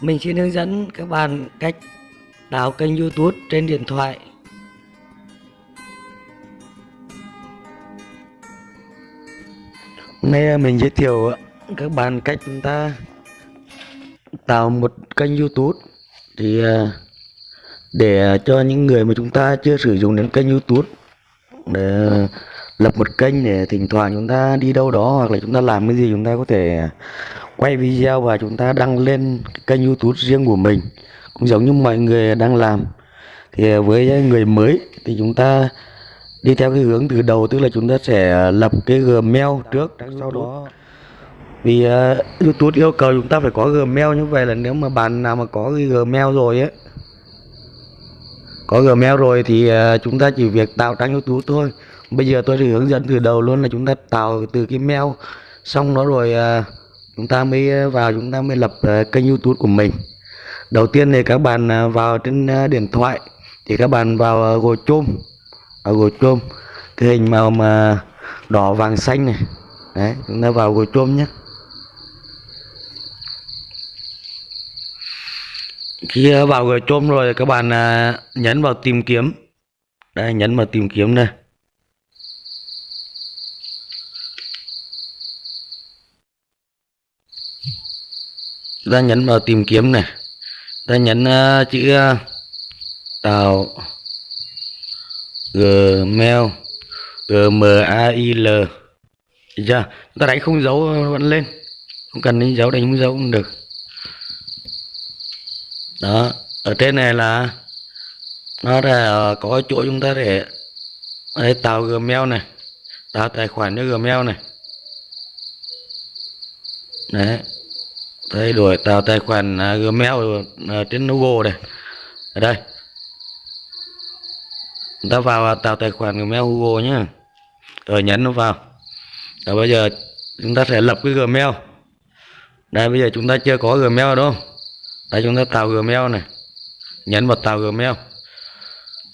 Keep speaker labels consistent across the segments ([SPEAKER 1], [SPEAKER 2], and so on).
[SPEAKER 1] Mình xin hướng dẫn các bạn cách tạo kênh YouTube trên điện thoại. Hôm nay à, mình giới thiệu à, các bạn cách chúng ta tạo một kênh YouTube thì à, để cho những người mà chúng ta chưa sử dụng đến kênh YouTube, để lập một kênh để thỉnh thoảng chúng ta đi đâu đó hoặc là chúng ta làm cái gì, chúng ta có thể quay video và chúng ta đăng lên kênh youtube riêng của mình cũng giống như mọi người đang làm. Thì với người mới thì chúng ta đi theo cái hướng từ đầu tức là chúng ta sẽ lập cái gmail trước sau đó vì uh, youtube yêu cầu chúng ta phải có gmail. Như vậy là nếu mà bạn nào mà có cái gmail rồi ấy có gmail rồi thì uh, chúng ta chỉ việc tạo trang youtube thôi. Bây giờ tôi sẽ hướng dẫn từ đầu luôn là chúng ta tạo từ cái mail xong đó rồi uh, chúng ta mới ờ, vào, chúng ta mới lập ờ, kênh youtube của mình. Đầu tiên thì các bạn ờ, vào trên điện thoại, thì các bạn vào gồ chôm ở gồ chôm cái hình màu mà đỏ vàng xanh này. Đấy, chúng ta vào gồ chôm nhé. Khi vào gồ chôm rồi các bạn nhấn vào tìm kiếm. Đây, nhấn vào tìm kiếm này ta nhấn vào tìm kiếm này. Ta nhấn uh, chữ uh, tàu. Gmail. Gmail Được chưa? Ta đánh không dấu ờ, vẫn lên. Không cần đánh dấu đánh không dấu cũng được. Đó ở trên này là nó là có chỗ chúng ta để đây, tạo gmail này. Tạo tài khoản cho gmail này. Đấy thay đổi tạo tài khoản Gmail trên google này ở đây. Chúng ta vào tạo tài khoản Gmail Google nhé rồi nhấn nó vào. Rồi bây giờ chúng ta sẽ lập cái Gmail. Đây, bây giờ chúng ta chưa có Gmail đâu đây, chúng ta tạo Gmail này. Nhấn vào tạo Gmail.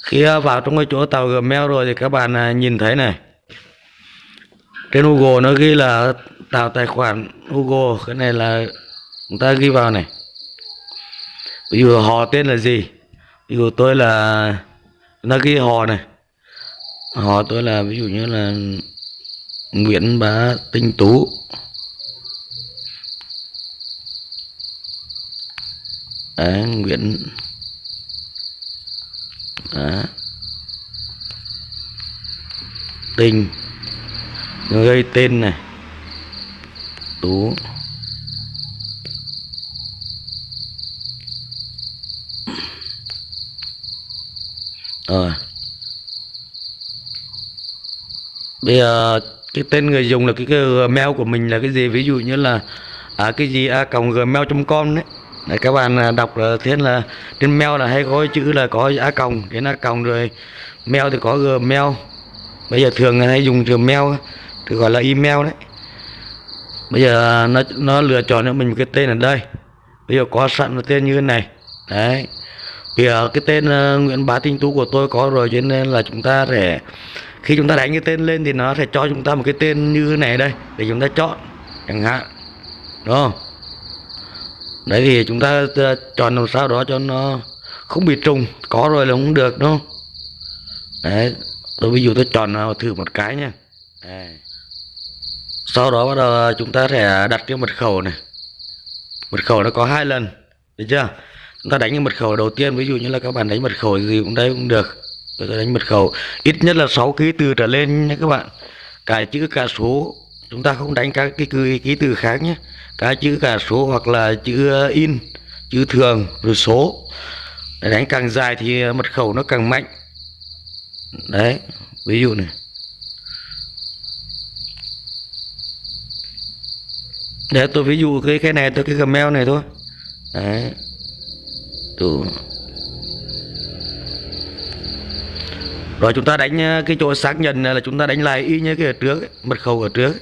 [SPEAKER 1] Khi à, vào trong cái chỗ tạo Gmail rồi thì các bạn à, nhìn thấy này. Trên Google nó ghi là tạo tài khoản Google cái này là chúng ta ghi vào này. Ví dụ họ tên là gì? Ví dụ tôi là chúng ta ghi họ này. Họ tôi là ví dụ như là Nguyễn Bá Tinh Tú. Đấy, Nguyễn Đó. Tinh. Gây tên này. Tú. Rồi bây giờ cái tên người dùng là cái, cái gmail của mình là cái gì? Ví dụ như là à, cái gì? A còng gmail.com đấy. Đấy, các bạn à, đọc là thế là trên mail là hay có chữ là có a còng đến a còng rồi mail thì có gmail. Bây giờ thường hay dùng gmail thì gọi là email đấy. Bây giờ à, nó nó lựa chọn cho mình một cái tên ở đây. Bây giờ có sẵn một tên như thế này. Đấy thì uh, cái tên uh, Nguyễn Bá Tinh Tú của tôi có rồi cho nên là chúng ta sẽ khi chúng ta đánh cái tên lên thì nó sẽ cho chúng ta một cái tên như thế này đây để chúng ta chọn chẳng hạn. Đúng không? Đấy thì chúng ta uh, chọn làm sao đó cho nó không bị trùng có rồi là không được đúng không? Đấy tôi ví dụ tôi chọn thử một cái nha. Đấy. sau đó bắt đầu chúng ta sẽ đặt cái mật khẩu này. Mật khẩu nó có hai lần được chưa? Chúng ta đánh cái mật khẩu đầu tiên ví dụ như là các bạn đánh mật khẩu gì cũng đây cũng được. Tôi đánh mật khẩu ít nhất là 6 ký từ trở lên nhé các bạn. Cả chữ cả số. Chúng ta không đánh các cái ký, ký từ khác nhé. Cả chữ cả số hoặc là chữ in chữ thường rồi số. Để đánh càng dài thì mật khẩu nó càng mạnh. Đấy ví dụ này. Để tôi ví dụ cái cái này tôi cái gmail này thôi. Đấy. Đủ. rồi chúng ta đánh ờ, cái chỗ xác nhận là chúng ta đánh lại y như cái ở trước ấy, mật khẩu ở trước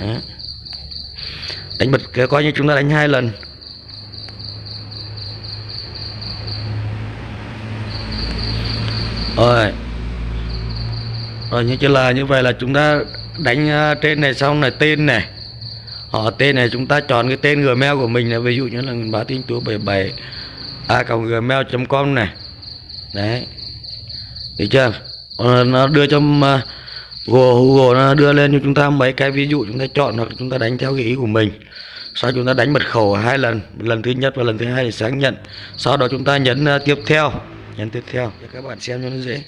[SPEAKER 1] Đó. đánh mật coi như chúng ta đánh hai lần. Rồi. Rồi như là như vậy là chúng ta đánh ờ, trên này xong này tên này. Họ tên này chúng ta chọn cái tên gmail của mình là ví dụ như là bá tinh tú 77 a gmail com này. Đấy. Được chưa? Ờ, nó đưa cho ờ, Google, Google nó đưa lên cho chúng ta mấy cái ví dụ chúng ta chọn hoặc chúng ta đánh theo cái ý của mình. Sau chúng ta đánh mật khẩu hai lần lần thứ nhất và lần thứ hai để xác nhận. Sau đó chúng ta nhấn ờ, tiếp theo. Nhấn tiếp theo cho các bạn xem cho nó dễ.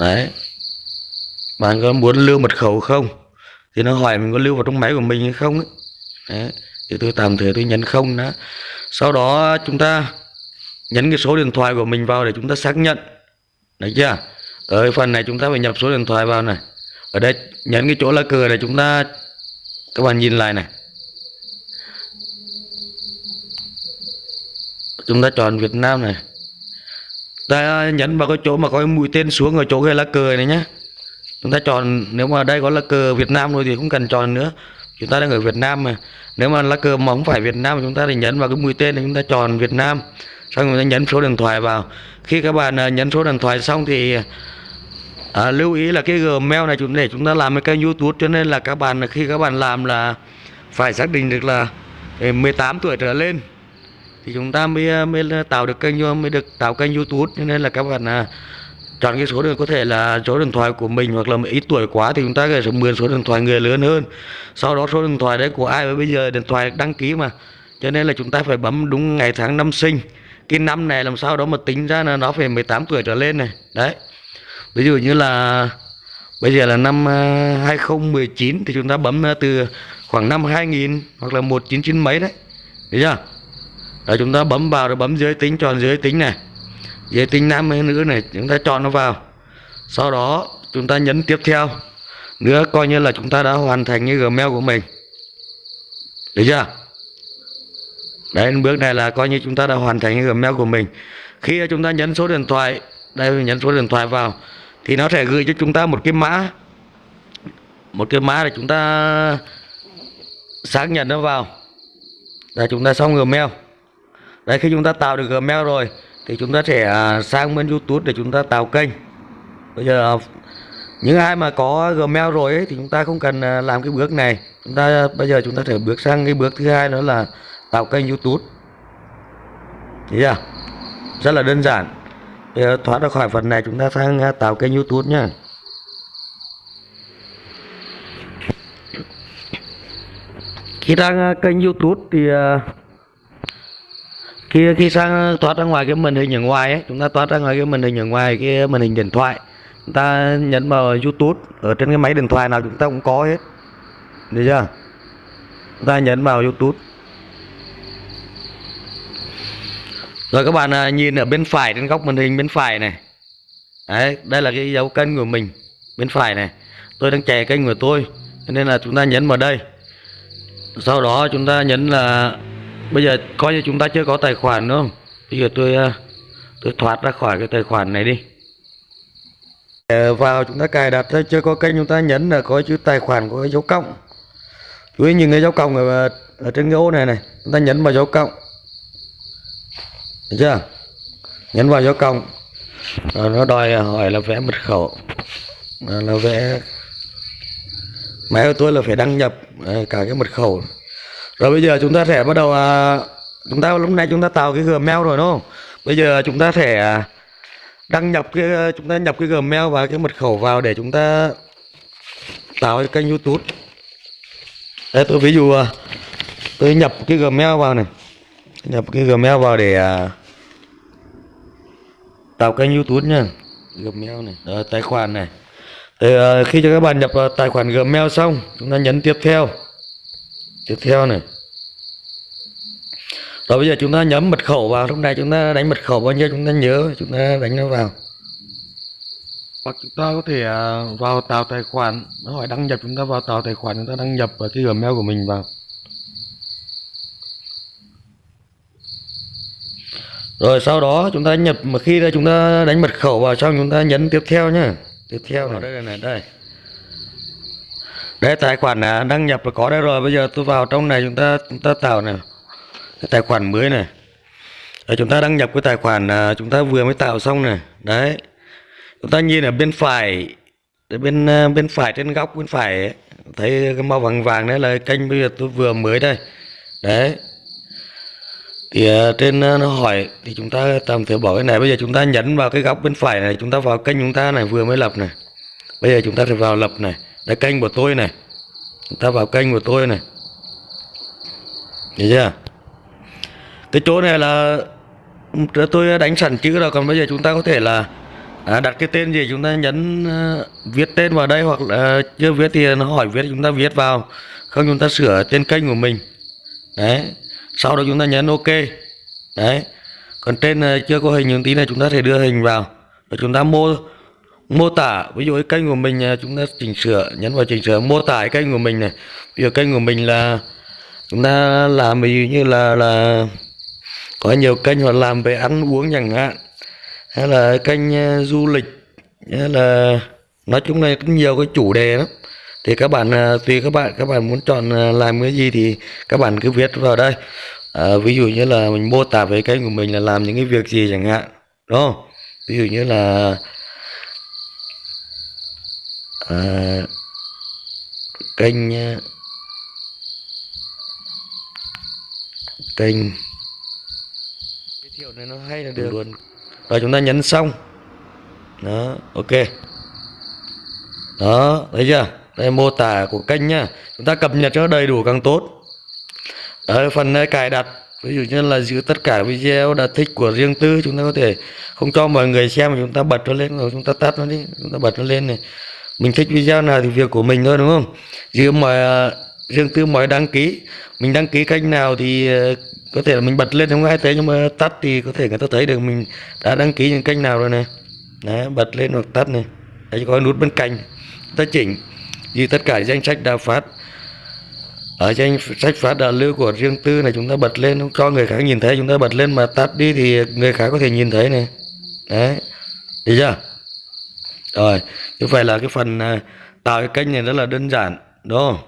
[SPEAKER 1] Đấy. Bạn có muốn lưu mật khẩu không? Thì nó hỏi mình có lưu vào trong máy của mình hay không ấy. đấy thì tôi tạm thời tôi nhấn không đó sau đó chúng ta nhấn cái số điện thoại của mình vào để chúng ta xác nhận. Đấy chưa? Ở phần này chúng ta phải nhập số điện thoại vào này. Ở đây nhấn cái chỗ lá cờ này chúng ta, các bạn nhìn lại này. Chúng ta chọn Việt Nam này. Ta nhấn vào cái chỗ mà có mũi tên xuống ở chỗ cái lá cờ này nhé. Chúng ta chọn, nếu mà đây có lá cờ Việt Nam rồi thì không cần chọn nữa chúng ta đang ở Việt Nam mà. Nếu mà lá cờ mà không phải Việt Nam chúng ta thì nhấn vào cái mũi tên thì chúng ta chọn Việt Nam. Xong chúng ta nhấn số điện thoại vào. Khi các bạn à, nhấn số điện thoại xong thì à, lưu ý là cái Gmail này chúng để chúng ta làm cái kênh YouTube. Cho nên là các bạn khi các bạn làm là phải xác định được là à, 18 tuổi trở lên. Thì chúng ta mới à, mới tạo được kênh mới được tạo kênh YouTube. Cho nên là các bạn à, chọn cái số đường có thể là số điện thoại của mình hoặc là ít tuổi quá thì chúng ta có thể mượn số điện thoại người lớn hơn. Sau đó số điện thoại đấy của ai? Bây giờ điện thoại đăng ký mà. Cho nên là chúng ta phải bấm đúng ngày tháng năm sinh. Cái năm này làm sao đó mà tính ra là nó phải 18 tuổi trở lên này. Đấy. Ví dụ như là bây giờ là năm à, 2019 thì chúng ta bấm à, từ khoảng năm 2000 hoặc là 199 mấy đấy. Thấy chưa? Rồi chúng ta bấm vào rồi bấm giới tính chọn giới tính này giới tính nam hay nữ này chúng ta chọn nó vào. Sau đó chúng ta nhấn tiếp theo. Nữa coi như là chúng ta đã hoàn thành cái gmail của mình. Được chưa? Đấy, bước này là coi như chúng ta đã hoàn thành cái gmail của mình. Khi chúng ta nhấn số điện thoại, đây, nhấn số điện thoại vào, thì nó sẽ gửi cho chúng ta một cái mã. Một cái mã để chúng ta xác nhận nó vào. Là chúng ta xong gmail. Đấy, khi chúng ta tạo được gmail rồi thì chúng ta sẽ à, sang bên youtube để chúng ta tạo kênh. Bây giờ à, những ai mà có gmail rồi ấy, thì chúng ta không cần à, làm cái bước này. Chúng ta bây giờ chúng ta sẽ bước sang cái bước thứ hai đó là tạo kênh youtube. Thấy chưa? Rất là đơn giản. Bây giờ thoát ra khỏi phần này chúng ta sang tạo kênh youtube nhé khi đang kênh youtube thì khi khi sang thoát ra ngoài cái màn hình ở ngoài ấy, chúng ta thoát ra ngoài cái màn hình ở ngoài, cái màn hình điện thoại, chúng ta nhấn vào youtube, ở trên cái máy điện thoại nào chúng ta cũng có hết. Được chưa? Chúng ta nhấn vào youtube. Rồi các bạn à, nhìn ở bên phải, trên góc màn hình bên phải này. Đấy, đây là cái dấu kênh của mình, bên phải này. Tôi đang chạy kênh của tôi nên là chúng ta nhấn vào đây. Sau đó chúng ta nhấn là bây giờ coi như chúng ta chưa có tài khoản đúng không? Bây giờ tôi ờ, tôi thoát ra khỏi cái tài khoản này đi. Để vào chúng ta cài đặt chưa có kênh chúng ta nhấn là có chữ tài khoản có cái dấu cộng. Chú ý nhìn cái dấu cộng ở, ở trên cái ô này này chúng ta nhấn vào dấu cộng. Được chưa? Nhấn vào dấu cộng. Rồi nó đòi hỏi là vẽ mật khẩu. Là vẽ máy của tôi là phải đăng nhập cả cái mật khẩu rồi bây giờ chúng ta sẽ bắt đầu à, chúng ta lúc này chúng ta tạo cái gmail rồi đúng không? Bây giờ chúng ta sẽ đăng nhập cái chúng ta nhập cái gmail và cái mật khẩu vào để chúng ta tạo cái kênh youtube. Đây tôi ví dụ à, tôi nhập cái gmail vào này. Nhập cái gmail vào để à, tạo kênh youtube nha. Gmail này Đó, tài khoản này. Thì khi cho các bạn nhập tài khoản gmail xong chúng ta nhấn tiếp theo tiếp theo này rồi bây giờ chúng ta nhấn mật khẩu vào lúc này chúng ta đánh mật khẩu bao nhiêu chúng ta nhớ chúng ta đánh nó vào hoặc chúng ta có thể à, vào tạo tài khoản nó hỏi đăng nhập chúng ta vào tạo tài khoản chúng ta đăng nhập vào cái gmail của mình vào rồi sau đó chúng ta nhập mà khi chúng ta đánh mật khẩu vào xong chúng ta nhấn tiếp theo nhá tiếp theo này đây này đây đấy tài khoản à, đăng nhập là có đây rồi. Bây giờ tôi vào trong này chúng ta chúng ta tạo này. Cái tài khoản mới này. Đấy, chúng ta đăng nhập cái tài khoản à, chúng ta vừa mới tạo xong này. Đấy. Chúng ta nhìn ở bên phải. Bên à, bên phải trên góc bên phải ấy, thấy cái màu vàng vàng đấy là kênh bây giờ tôi vừa mới đây. Đấy. Thì uh, trên uh, nó hỏi thì chúng ta tạm thời bỏ cái này. Bây giờ chúng ta nhấn vào cái góc bên phải này. Chúng ta vào kênh chúng ta này vừa mới lập này. Bây giờ chúng ta sẽ vào lập này đây kênh của tôi này. Người ta vào kênh của tôi này. Thấy chưa? Cái chỗ này là tôi đánh sẵn chữ rồi còn bây giờ chúng ta có thể là à, đặt cái tên gì chúng ta nhấn uh, viết tên vào đây hoặc là uh, chưa viết thì nó hỏi viết chúng ta viết vào. Không chúng ta sửa tên kênh của mình. Đấy. Sau đó chúng ta nhấn ok. Đấy. Còn trên uh, chưa có hình những tí này chúng ta thể đưa hình vào. Rồi chúng ta mô mô tả ví dụ cái kênh của mình à, chúng ta chỉnh sửa nhấn vào chỉnh sửa mô tả cái kênh của mình này. Ví dụ kênh của mình là chúng ta làm ví dụ như là là có nhiều kênh họ làm về ăn uống chẳng hạn hay là kênh à, du lịch hay là nói chung là cũng nhiều cái chủ đề lắm. Thì các bạn à, tùy các bạn các bạn muốn chọn làm cái gì thì các bạn cứ viết vào đây. À, ví dụ như là mình mô tả về kênh của mình là làm những cái việc gì chẳng hạn đúng không? Ví dụ như là à, kênh kênh giới thiệu này nó hay là được? luôn. Rồi chúng ta nhấn xong. Đó ok. Đó thấy chưa? Đây mô tả của kênh nhá. Chúng ta cập nhật cho đầy đủ càng tốt. Ở phần cài đặt ví dụ như là giữ tất cả video đã thích của riêng tư chúng ta có thể không cho mọi người xem mà chúng ta bật nó lên rồi chúng ta tắt nó đi chúng ta bật nó lên này mình thích video nào thì việc của mình thôi, đúng không? Riêng mọi riêng tư mọi đăng ký, mình đăng ký kênh nào thì ờ, có thể là mình bật lên không ai thấy nhưng mà tắt thì có thể người ta thấy được mình đã đăng ký những kênh nào rồi này. Đấy, bật lên hoặc tắt này. Đấy, có nút bên cạnh. Ta chỉnh như tất cả danh sách đã phát. Ở danh sách phát đã lưu của riêng tư này, chúng ta bật lên không cho người khác nhìn thấy. Chúng ta bật lên mà tắt đi thì người khác có thể nhìn thấy này. Đấy được chưa? Rồi như vậy là cái phần ờ, tạo cái kênh này rất là đơn giản đúng không?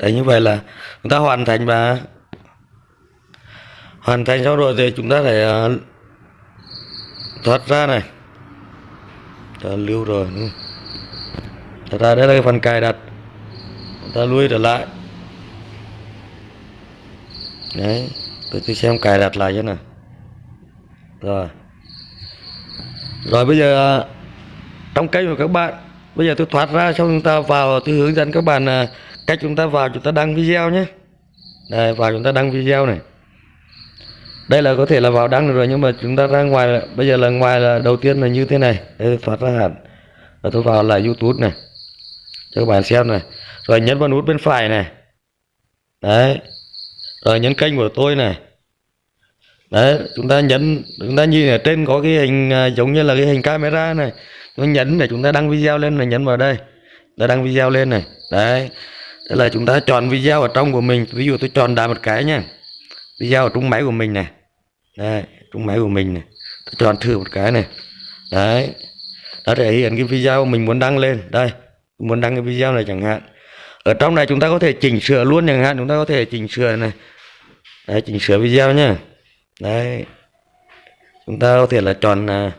[SPEAKER 1] Đấy như vậy là chúng ta hoàn thành và hoàn thành xong rồi thì chúng ta phải uh, thoát ra này. Ta lưu rồi ừ. thật ra đây là cái phần cài đặt. Chúng ta lui trở lại. Đấy tôi tôi xem cài đặt lại cho nào. Rồi rồi bây giờ, trong kênh của các bạn, bây giờ tôi thoát ra xong chúng ta vào tôi hướng dẫn các bạn à, cách chúng ta vào, chúng ta đăng video nhé. Đây, vào chúng ta đăng video này. Đây là có thể là vào đăng được rồi, nhưng mà chúng ta ra ngoài, bây giờ là ngoài là đầu tiên là như thế này. Đây thoát ra hẳn. Và tôi vào lại youtube này. Cho các bạn xem này. Rồi nhấn vào nút bên phải này. Đấy. Rồi nhấn kênh của tôi này đấy, chúng ta nhấn, chúng ta nhìn ở trên có cái hình à, giống như là cái hình camera này. Chúng ta nhấn để chúng ta đăng video lên này nhấn vào đây. Ta đăng video lên này. Đấy Thế là chúng ta chọn video ở trong của mình. Ví dụ tôi chọn đà một cái nha. Video ở trong máy của mình này. Đấy trong máy của mình này. Tôi chọn thử một cái này. Đấy, nó thể hiện cái video mình muốn đăng lên. Đây muốn đăng cái video này chẳng hạn. Ở trong này chúng ta có thể chỉnh sửa luôn chẳng hạn. Chúng ta có thể chỉnh sửa này. Đấy, chỉnh sửa video nhá đấy. Chúng ta có thể là chọn à,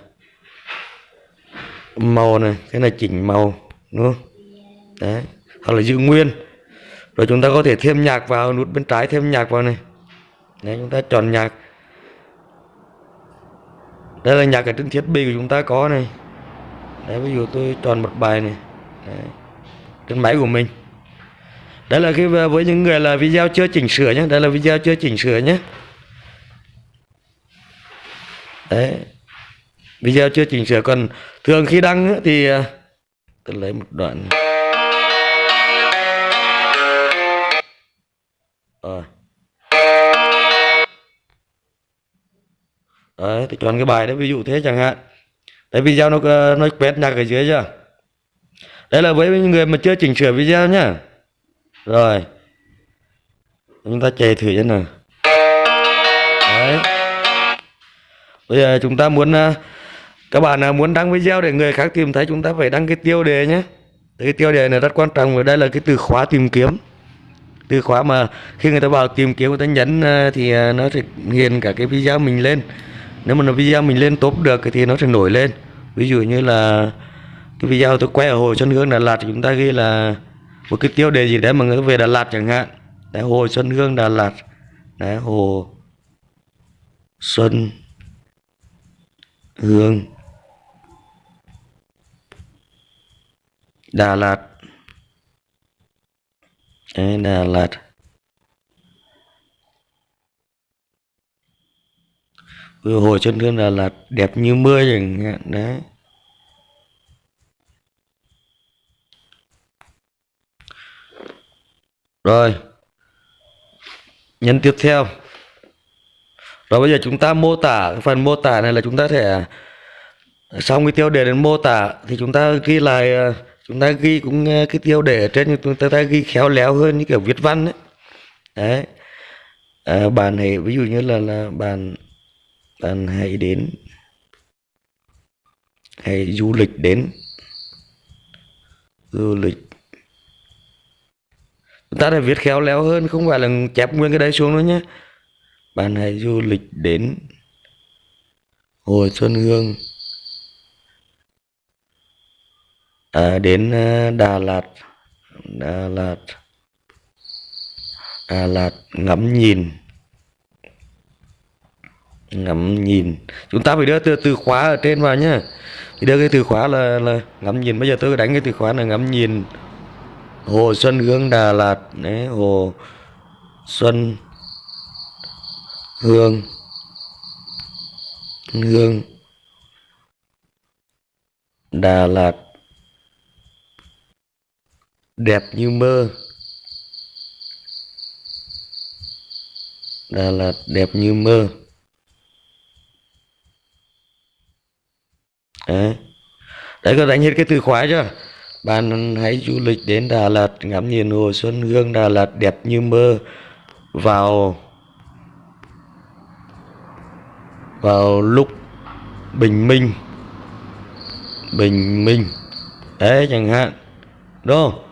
[SPEAKER 1] màu này cái này chỉnh màu đúng không? Đấy. Hoặc là giữ nguyên. Rồi chúng ta có thể thêm nhạc vào nút bên trái thêm nhạc vào này. Đấy chúng ta chọn nhạc. Đây là nhạc ở trên thiết bị của chúng ta có này. Đấy ví dụ tôi chọn một bài này. Đấy. trên máy của mình. Đây là khi với những người là video chưa chỉnh sửa nhé. Đây là video chưa chỉnh sửa nhé đấy. Video chưa chỉnh sửa, còn thường khi đăng thì à, tôi lấy một đoạn. Rồi. Đấy thì chọn cái bài đấy, ví dụ thế chẳng hạn. Đấy, video nó à, nó quét nhạc ở dưới chưa? Đấy là với những người mà chưa chỉnh sửa video nhá. Rồi. Chúng ta chạy thử cho nào. Bây giờ chúng ta muốn à, các bạn à, muốn đăng video để người khác tìm thấy, chúng ta phải đăng cái tiêu đề nhé. Cái tiêu đề này rất quan trọng, và đây là cái từ khóa tìm kiếm. Từ khóa mà khi người ta vào tìm kiếm, người ta nhấn à, thì nó sẽ hiện cả cái video mình lên. Nếu mà nó video mình lên tốt được thì nó sẽ nổi lên. Ví dụ như là cái video tôi quay ở hồ Xuân Hương, Đà Lạt thì chúng ta ghi là một cái tiêu đề gì đấy mà người ta về Đà Lạt chẳng hạn. Đấy, hồ Xuân Hương, Đà Lạt. Đấy, hồ Xuân Hương. Đà Lạt. Đấy, Đà Lạt. Vừa hồi Xuân thương Đà Lạt đẹp như mưa chẳng hạn đấy. Rồi. Nhân tiếp theo rồi bây giờ chúng ta mô tả phần mô tả này là chúng ta sẽ xong cái tiêu đề đến mô tả thì chúng ta ghi lại ờ, chúng ta ghi cũng ờ, cái tiêu đề ở trên chúng ta, ta ghi khéo léo hơn như kiểu viết văn đấy đấy. À, bạn này ví dụ như là là bạn bạn hãy đến hãy du lịch đến du lịch. Chúng ta phải viết khéo léo hơn không phải là chép nguyên cái đấy xuống nữa nhé bạn hãy du lịch đến Hồ Xuân Hương. À, đến à, Đà Lạt. Đà Lạt. Đà Lạt ngắm nhìn. Ngắm nhìn. Chúng ta phải đưa từ từ khóa ở trên vào nhá. Đưa cái từ khóa là là ngắm nhìn. Bây giờ tôi đánh cái từ khóa là ngắm nhìn Hồ Xuân Hương Đà Lạt. Đấy Hồ Xuân Hương. Hương. Đà Lạt. Đẹp như mơ. Đà Lạt đẹp như mơ. Đấy. Đấy có đánh hết cái từ khóa chưa? Bạn hãy du lịch đến Đà Lạt ngắm nhìn hồ Xuân Hương. Đà Lạt đẹp như mơ. Vào vào lúc bình minh. Bình minh. Đấy, chẳng hạn. Đúng không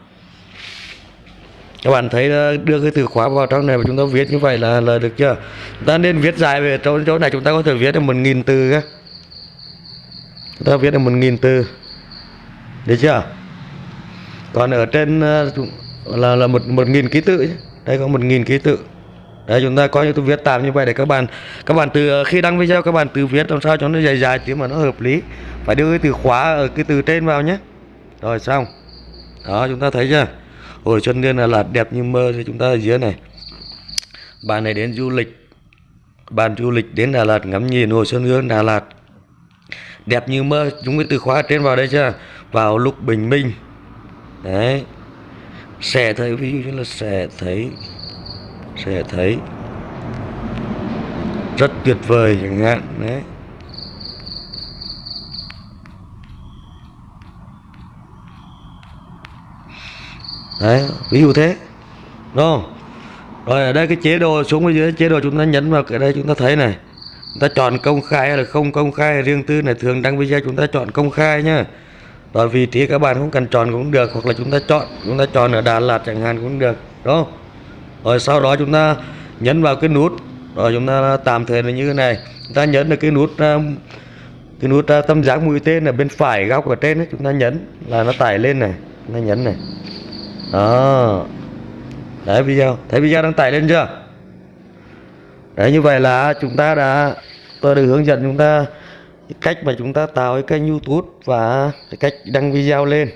[SPEAKER 1] các bạn thấy đưa cái từ khóa vào trong này và chúng ta viết như vậy là là được chưa? Chúng ta nên viết dài về chỗ chỗ này chúng ta có thể viết được một nghìn từ các chúng ta viết được một nghìn từ. Được chưa? Còn ở trên ờ, là là một một nghìn ký tự đây có một nghìn ký tự đấy chúng ta có những tôi viết tạm như vậy để các bạn các bạn từ ờ, khi đăng video các bạn từ viết làm sao cho nó dài dài tiếng mà nó hợp lý. Phải đưa cái từ khóa ở cái từ trên vào nhé. Rồi xong. Đó chúng ta thấy chưa? Hồi xuân niên là, là đẹp như mơ thì chúng ta ở dưới này. Bạn này đến du lịch. Bạn du lịch đến Đà Lạt ngắm nhìn hồ Xuân Hương Đà Lạt. Đẹp như mơ chúng cái từ khóa trên vào đây chưa? Vào lúc bình minh. Đấy. Sẽ thấy ví dụ như là sẽ thấy sẽ thấy rất tuyệt vời chẳng hạn, đấy. Đấy, ví dụ thế, đúng không? Rồi ở đây cái chế độ xuống dưới, chế độ chúng ta nhấn vào cái đây chúng ta thấy này. Chúng ta chọn công khai hay là không công khai riêng tư này, thường đăng video chúng ta chọn công khai nhá. Rồi vị trí các bạn không cần chọn cũng được, hoặc là chúng ta chọn, chúng ta chọn ở Đà Lạt chẳng hạn cũng được, đúng không? Rồi sau đó chúng ta nhấn vào cái nút rồi chúng ta tạm thời là như thế này. Chúng ta nhấn được cái nút à, cái nút à, tâm giác mũi tên ở bên phải góc ở trên ấy, chúng ta nhấn là nó tải lên này chúng ta nhấn này. Đó. Đấy video. Thấy video đang tải lên chưa? Đấy như vậy là chúng ta đã tôi được hướng dẫn chúng ta cách mà chúng ta tạo cái kênh youtube và cách đăng video lên.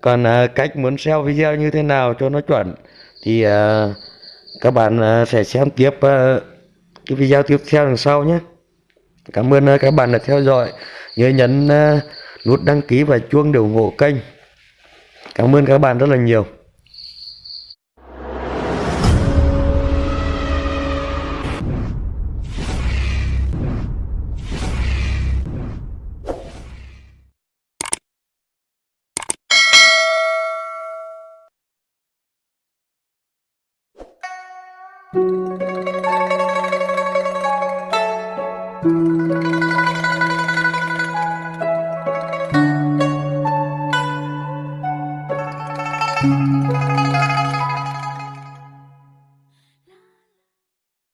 [SPEAKER 1] Còn à, cách muốn SEO video như thế nào cho nó chuẩn thì uh, các bạn uh, sẽ xem tiếp uh, cái video tiếp theo đằng sau nhé. Cảm ơn uh, các bạn đã theo dõi. Nhớ nhấn uh, nút đăng ký và chuông để ủng hộ kênh. Cảm ơn các bạn rất là nhiều.